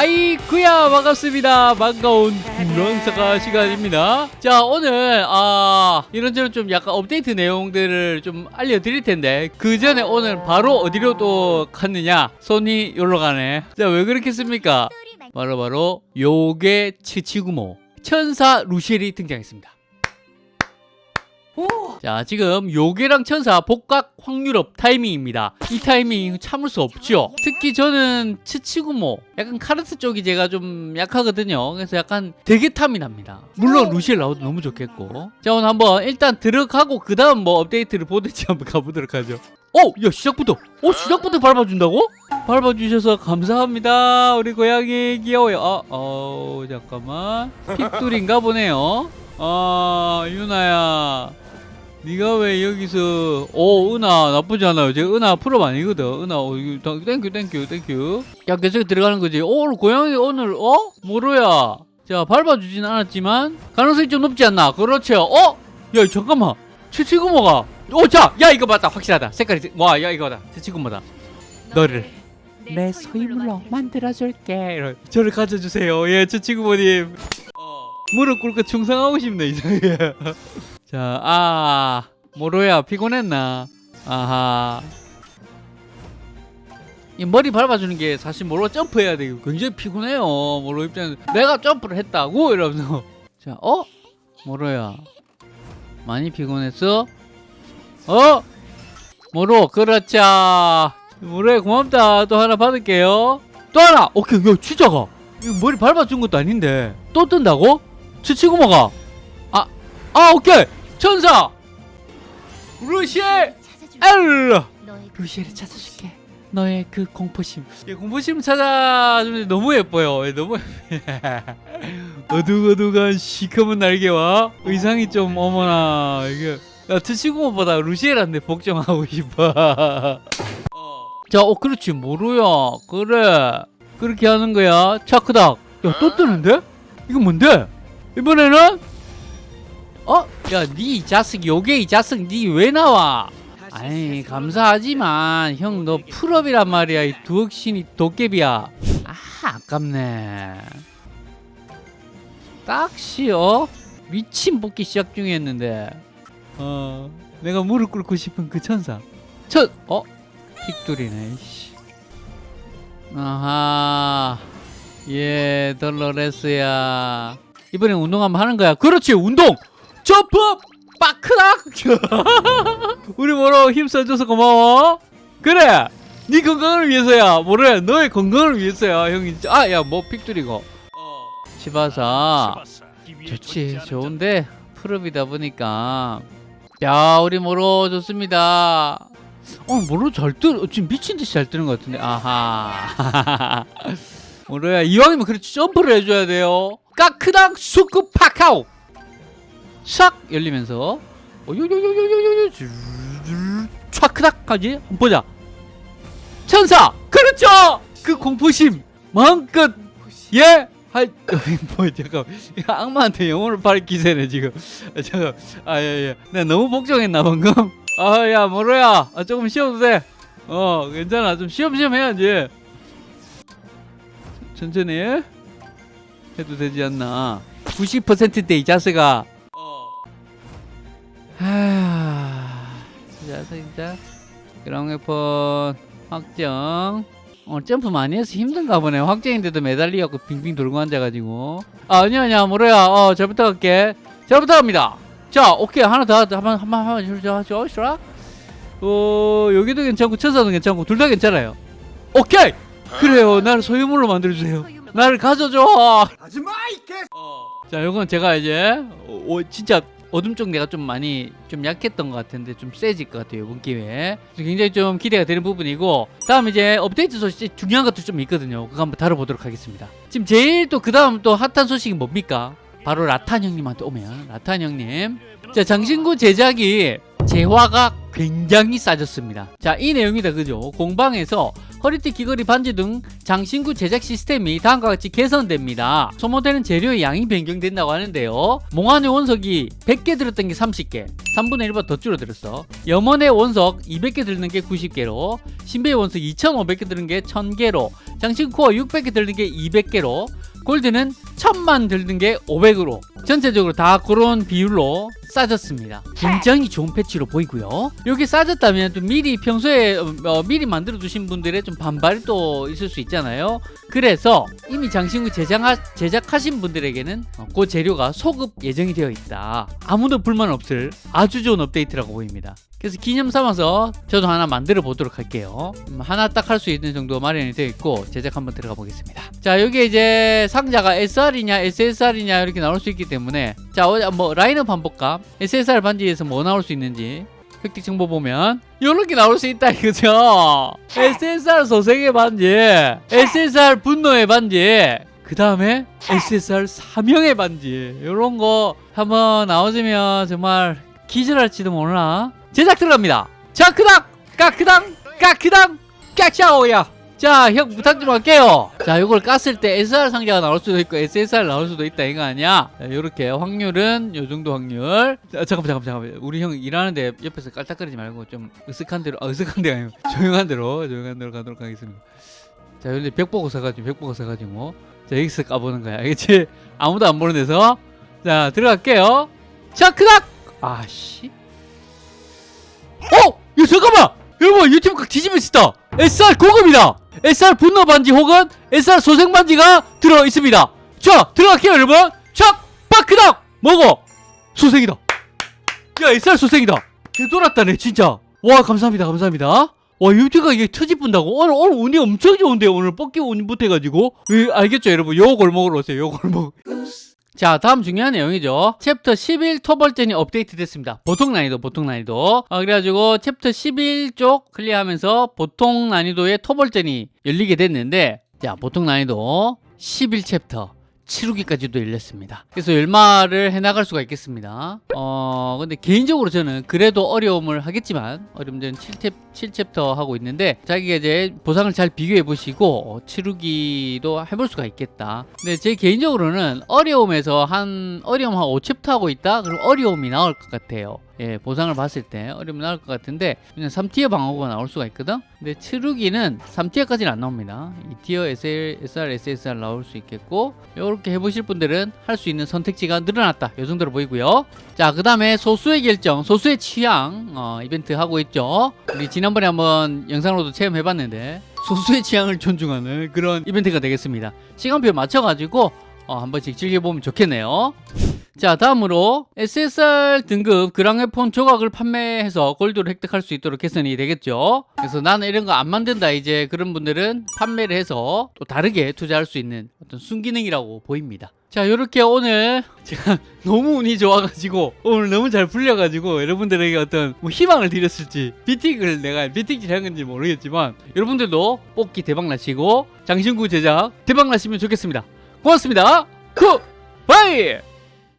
하이구야 반갑습니다. 반가운 런사가 시간입니다. 자 오늘 아 이런저런 좀 약간 업데이트 내용들을 좀 알려드릴 텐데 그 전에 오늘 바로 어디로 또 갔느냐? 손이 여기로 가네. 자 왜 그렇겠습니까? 바로 바로 요게 치치구모 천사 루시엘이 등장했습니다 자 지금 요괴랑 천사 복각 확률업 타이밍입니다. 이 타이밍 참을 수 없죠. 특히 저는 치치구모 약간 카르트 쪽이 제가 좀 약하거든요. 그래서 약간 되게 탐이 납니다. 물론 루시엘 나와도 너무 좋겠고. 자 오늘 한번 일단 들어가고 그 다음 뭐 업데이트를 보든지 한번 가보도록 하죠. 어? 야 시작부터. 어? 시작부터 밟아준다고? 밟아주셔서 감사합니다 우리 고양이 귀여워요. 어, 어 잠깐만. pick뚫인가 보네요. 아 유나야 네가 왜 여기서 오 은하 나쁘지 않아요. 제 은하 프로 아니거든. 은하 어, 이거 땡큐 땡큐 땡큐. 야 계속 들어가는 거지. 오 오늘 고양이 오늘 어? 뭐로야. 자 밟아주진 않았지만 가능성이 좀 높지 않나? 그렇죠. 어? 야 잠깐만. 최치구모가 오자야 이거 맞다. 확실하다. 색깔이 와야 이거다. 최치구모다. 너를. 내 소유물로 만들어줄게. 이런. 저를 가져주세요. 예 최치구모님. 어, 무릎 꿇고 충성하고 싶네 이제 자, 아, 모로야 피곤했나? 아하. 이 머리 밟아주는 게 사실 모로 점프해야 되고 굉장히 피곤해요. 모로 입장에서 내가 점프를 했다고 이러면서 자, 어? 모로야 많이 피곤했어? 어? 모로 그렇죠. 모로야 고맙다. 또 하나 받을게요. 또 하나. 오케이, 야 진짜 가. 이거 머리 밟아준 것도 아닌데 또 뜬다고? 치치고 먹어. 아 오케이 천사 루시엘 엘 루시엘을 찾아줄게 너의 그 공포심 예, 공포심 찾아주면 너무 예뻐요 예, 너무 어둑어둑한 시커먼 날개와 의상이 좀 어머나 이게 야 트치구모보다 루시엘한테 복종하고 싶어 자, 어, 그렇지, 모루야. 그래. 그렇게 하는 거야. 차크닥. 야, 또 뜨는데? 이거 뭔데? 이번에는 어? 야, 니 자식 요게 이 자식 니 왜 나와? 아니 감사하지만 형 너 풀업이란 말이야 이 두억신이 도깨비야 아 아깝네 딱시 어? 미친 뽑기 시작 중이었는데 어 내가 무릎 꿇고 싶은 그 천사 천 어? 픽돌이네 씨. 아하 예 dolores 이번에 운동 한번 하는 거야 그렇지 운동 점프! 빠크락! 우리 뭐로 힘써줘서 고마워. 그래! 네 건강을 위해서야. 뭐래? 너의 건강을 위해서야 형이. 아 야 뭐 픽들이고. 치바사 좋지. 좋은데 풀업이다 보니까. 야 우리 뭐로 좋습니다. 어 뭐로 잘 뜨, 지금 미친 듯이 잘 뜨는 것 같은데. 아하. 뭐로야? 이왕이면 그렇지. 점프를 해줘야 돼요. 까크당 수크 파카오 샥 열리면서 요요요요요요 촥크닥까지 한번 보자 천사 그렇죠 그 공포심 마음껏 예 할, 뭐, 잠깐, 악마한테 영혼을 팔 기세네, 지금. 아, 잠깐, 아, 예, 예. 내가 너무 복종했나, 방금? 아, 야, 모로야. 아, 조금 쉬어도 돼. 어, 괜찮아. 좀 쉬엄쉬엄 해야지. 천천히 해도 되지 않나. 90%대 이 자세가 자, 진짜 그랑 웨폰 확정. 어, 점프 많이 해서 힘든가 보네. 확정인데도 매달리갖고 빙빙 돌고 앉아가지고. 아, 아니야 아니야 모로야. 어, 잘 부탁할게. 잘 부탁합니다. 자 오케이. 하나 더 한번 한번 한번 저 좋아 어 여기도 괜찮고 천사도 괜찮고 둘 다 괜찮아요. 오케이! 그래요. 나를 소유물로 만들어주세요. 나를 가져줘. 하지마 이 개. 어. 자 요건 제가 이제 어, 진짜 어둠 쪽 내가 좀 많이 좀 약했던 것 같은데 좀 세질 것 같아요 이번 기회에. 굉장히 좀 기대가 되는 부분이고 다음 이제 업데이트 소식 중요한 것도 좀 있거든요. 그거 한번 다뤄보도록 하겠습니다. 지금 제일 또 그 다음 또 핫한 소식이 뭡니까? 바로 라탄 형님한테 오면 라탄 형님. 자 장신구 제작이 재화가 굉장히 싸졌습니다. 자 이 내용이다 그죠? 공방에서 허리띠 귀걸이 반지 등 장신구 제작 시스템이 다음과 같이 개선됩니다. 소모되는 재료의 양이 변경된다고 하는데요. 몽환의 원석이 100개 들었던 게 30개, 3분의 1보다 더 줄어들었어. 염원의 원석 200개 들는 게 90개로, 신비의 원석 2,500개 들는 게 1000개로, 장신코어 600개 들는 게 200개로, 골드는 1000만 들는 게 500으로 전체적으로 다 그런 비율로 싸졌습니다. 굉장히 좋은 패치로 보이고요. 여기 싸졌다면 또 미리 평소에 어, 어, 미리 만들어 두신 분들의 좀 반발이 또 있을 수 있잖아요. 그래서 이미 장신구 제작하, 제작하신 분들에게는 어, 그 재료가 소급 예정이 되어 있다. 아무도 불만 없을 아주 좋은 업데이트라고 보입니다. 그래서 기념 삼아서 저도 하나 만들어 보도록 할게요. 음, 하나 딱 할 수 있는 정도 마련이 되어 있고 제작 한번 들어가 보겠습니다. 자 여기 이제 상자가 SR이냐 SSR이냐 이렇게 나올 수 있기 때문에 자 어, 뭐 라인업 볼까? SSR 반지에서 뭐 나올 수 있는지 획득 정보 보면 이렇게 나올 수 있다 이거죠. SSR 소생의 반지, SSR 분노의 반지. 그 다음에 SSR 사명의 반지 이런 거 한번 나오시면 정말 기절할지도 몰라 제작 들어갑니다 자 크당 까크당 까크당 까짜오야 자 형 부탁 좀 할게요. 자 이걸 깠을 때 SR 상자가 나올 수도 있고 SSR 나올 수도 있다 이거 아니야? 이렇게 확률은 요 정도 확률. 자, 잠깐만 잠깐만 잠깐만. 우리 형 일하는데 옆에서 깔딱거리지 말고 좀 으슥한 대로 아 으슥한 데가 아니고 조용한 대로 조용한 대로 가도록 하겠습니다. 자 여기 벽 보고 서가지고 벽 보고 서가지고. 자 여기서 까보는 거야. 알겠지? 아무도 안 보는 데서. 자 들어갈게요. 자 크닥! 아씨. 어! 이거 잠깐만! 여러분 유튜브 각 뒤집어 있다. SR 고급이다 SR 분노 반지 혹은 SR 소생 반지가 들어 있습니다. 자 들어갈게요 여러분. 촥! 빠크닥! 먹어! 소생이다. 야 SR 소생이다. 개돌았다네 진짜. 와 감사합니다 감사합니다. 와 유튜브가 이게 터져분다고? 오늘 오늘 운이 엄청 좋은데요 오늘 뽑기 운이 못해가지고. 예, 알겠죠 여러분? 요 골목으로 오세요 요 골목 자 다음 중요한 내용이죠. 챕터 11 토벌전이 업데이트 됐습니다. 보통 난이도 보통 난이도. 어, 그래가지고 챕터 11 쪽 클리어하면서 보통 난이도의 토벌전이 열리게 됐는데 자 보통 난이도 11챕터 치루기까지도 열렸습니다. 그래서 열마를 해나갈 수가 있겠습니다. 어 근데 개인적으로 저는 그래도 어려움을 하겠지만 어려움 저는 7챕, 7챕터 하고 있는데 자기가 이제 보상을 잘 비교해 보시고 어, 치루기도 해볼 수가 있겠다. 근데 제 개인적으로는 어려움에서 한 어려움 한 5챕터 하고 있다? 그럼 어려움이 나올 것 같아요 예, 보상을 봤을 때 어려움이 나올 것 같은데 그냥 3티어 방어구가 나올 수가 있거든? 근데 치루기는 3티어까지는 안 나옵니다. 2티어 SL, SR, SSR 나올 수 있겠고 이렇게 해보실 분들은 할 수 있는 선택지가 늘어났다. 이 정도로 보이고요. 자 그 다음에 소수의 결정 소수의 취향 어, 이벤트 하고 있죠? 우리 지난번에 한번 영상으로도 체험해봤는데 소수의 취향을 존중하는 그런 이벤트가 되겠습니다. 시간표 맞춰가지고 어, 한 번씩 즐겨보면 좋겠네요 자 다음으로 SSR 등급 그랑웨폰 조각을 판매해서 골드를 획득할 수 있도록 개선이 되겠죠. 그래서 나는 이런 거 안 만든다. 이제 그런 분들은 판매를 해서 또 다르게 투자할 수 있는 어떤 순기능이라고 보입니다. 자 이렇게 오늘 제가 너무 운이 좋아가지고 오늘 너무 잘 풀려가지고 여러분들에게 어떤 뭐 희망을 드렸을지 비틱을 내가 비틱질 한 건지 모르겠지만 여러분들도 뽑기 대박 나시고 장신구 제작 대박 나시면 좋겠습니다. 고맙습니다. 굿바이